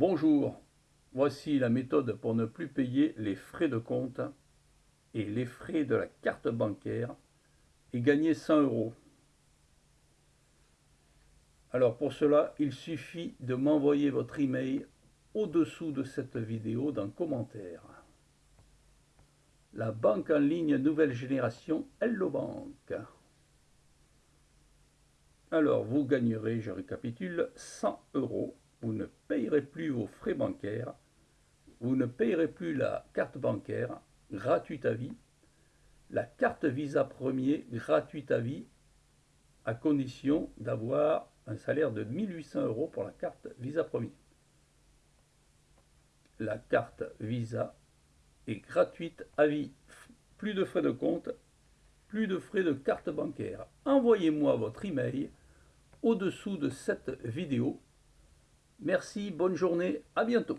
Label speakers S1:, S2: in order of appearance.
S1: Bonjour, voici la méthode pour ne plus payer les frais de compte et les frais de la carte bancaire et gagner 100 euros. Alors pour cela, il suffit de m'envoyer votre email au-dessous de cette vidéo dans commentaire. La banque en ligne nouvelle génération Hello Bank. Alors vous gagnerez, je récapitule, 100 euros vous ne payerez plus vos frais bancaires, vous ne payerez plus la carte bancaire gratuite à vie, la carte Visa premier gratuite à vie, à condition d'avoir un salaire de 1800 euros pour la carte Visa premier. La carte Visa est gratuite à vie, plus de frais de compte, plus de frais de carte bancaire. Envoyez-moi votre email au-dessous de cette vidéo Merci, bonne journée, à bientôt.